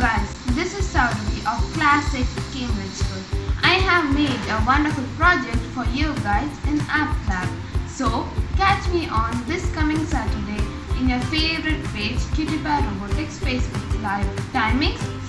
guys, this is Saurabhi of classic Cambridge School. I have made a wonderful project for you guys in App Lab. So, catch me on this coming Saturday in your favorite page, Kitty Robotics Facebook Live. Timings